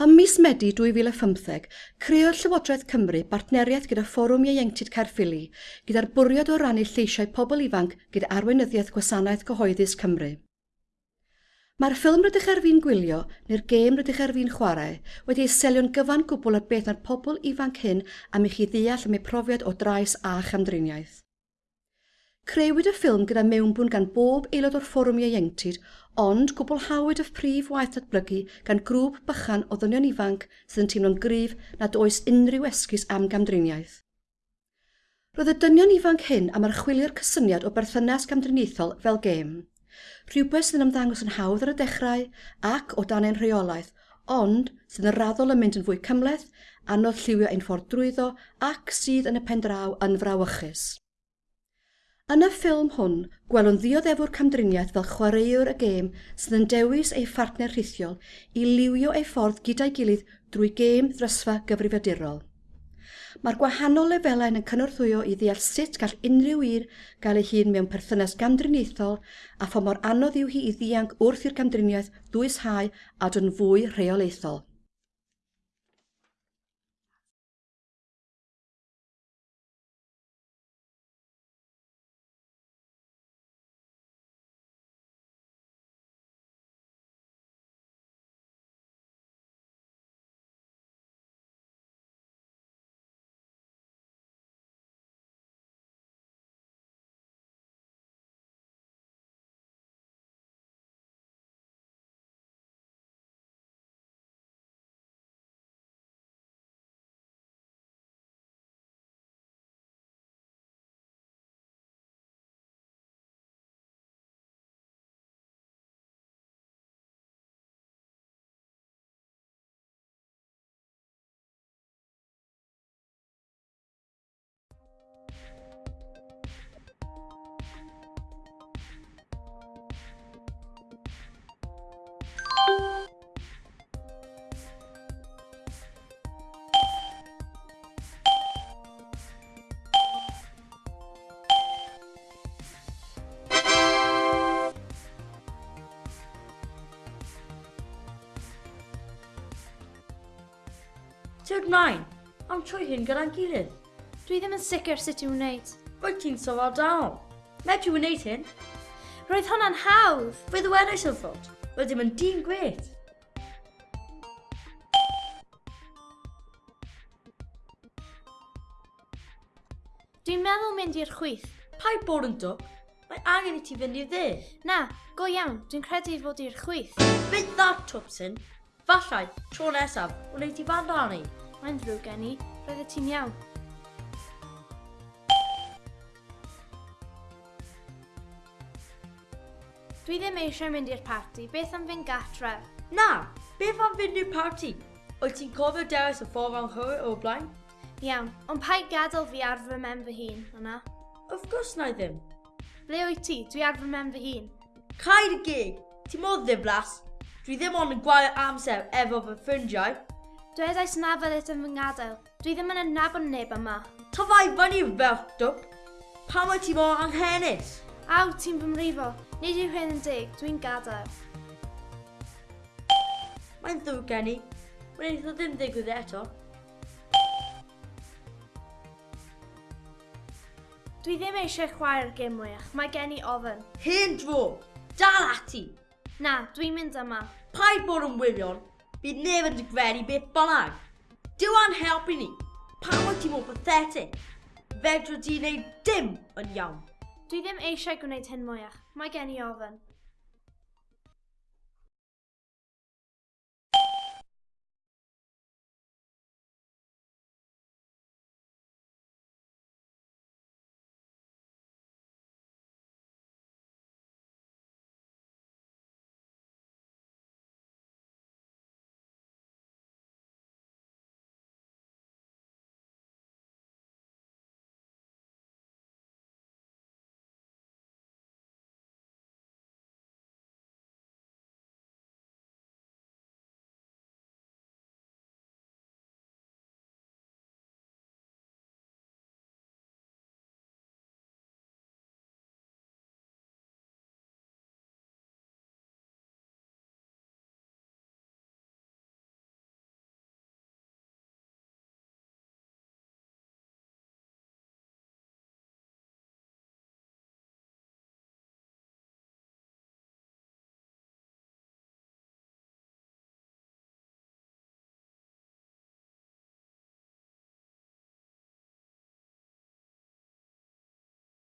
Ym mis Medi 2015, creodd Llywodraeth Cymru bartneriaeth gyda Fforwm Ieuenctid Caerffili gyda'r bwriad o rannu lleisiau pobl ifanc gyda arweinyddiaeth gwasanaeth cyhoeddus Cymru. Mae'r ffilm rydych ar fi'n gwylio neu'r gêm rydych ar fi'n chwarae wedi ei selio'n gyfan gwbl ar beth na'r pobl ifanc hyn am i chi ddeall am eu profiad o drais a chamdriniaeth. Crewyd y ffilm gyda mewnbwn gan bob aelod o'r fforwm ieuenctid, ond gwblhawyd y prif waith datblygu gan grŵp bychan o ddynion ifanc sydd yn teimlo'n gryf nad oes unrhyw esgus am gamdriniaeth. Roedd y dynion ifanc hyn am archwilio'r cysyniad o berthynas gamdriniaethol fel gêm. Rhywbeth sydd yn ymddangos yn hawdd ar y dechrau ac o dan ein rheolaeth, ond sydd yn raddol yn mynd yn fwy cymleth, anodd lliwio ein ffordd drwyddo ac sydd yn y pen draw yn frawychus. Yn y ffilm hwn, gwelwn ddioddefwr camdriniaeth fel chwaraewr y gêm sydd yn dewis ei phartner rhithiol i liwio ei ffordd gyda'i gilydd drwy gêm ddrysfa gyfrifiadurol. Mae'r gwahanol lefelau yn cynorthwyo i ddeall sut gall unrhyw un gael ei hun mewn perthynas gamdriniaethol a pha mor anodd yw hi i ddianc wrth i'r gamdriniaeth ddwyshau a dyn fwy rheolaethol. Teg mlaen, am trwy hyn gyda'n gilydd. Dwi ddim yn sicr sut i'w wneud. Rwyt ti'n sofal dal. Neb ti'n wneud hyn. Roedd hwnna'n hawdd. Fe ddiwedais yn ffod. Roedd ddim yn dyn gret. Dwi'n meddwl mynd i'r chwith. Pai bod yn dwp? Mae angen i ti fynd i'r dde. Na, go iawn. Dwi'n credu fod i'r chwith. Fydd that, Twpsyn. Fallai, tro nesaf, wneud ti fan rhannu. Mae'n ddrwg gen i, roeddet ti'n iawn. Dwi ddim eisiau mynd i'r parti, beth am fynd gatre? Na, beth am fynd i'r parti? Wyt ti'n cofio dewis y ffordd anghywir o blaen? Iawn, ond pa i gadael fi ar fy mem fy hun, yna? Of gwrs na i ddim. Ble wyt ti? Dwi ar fy mem fy hun. Caid y gig! Ti'n modd ddiflas! Dwi ddim ond yn gwael amser efo fy ffrindiau. Dwedais na fyddait e yn fy ngadael. Dwi ddim yn nabod neb yma. Tyfai fyny fel dwp. Pa mae ti mor anghenus? Aw, ti'n fy mrifo. Nid yw hyn yn dig. Dwi'n gadael. Mae'n ddwg gen i. Mae'n eitha ddim digwydd eto. Dwi ddim eisiau chwarae'r gym mwyach. Mae gen i ofyn. Hyn dro! Dal ati! Na, dwi'n mynd yma. Paid bod yn wirion, bydd neb yn digreddu beth bynnag. Dyw an helpu ni. Pa wyt ti mor pathetic? Fedro di wneud dim yn iawn. Dwi ddim eisiau gwneud hyn mwyach. Mae gen i ofyn.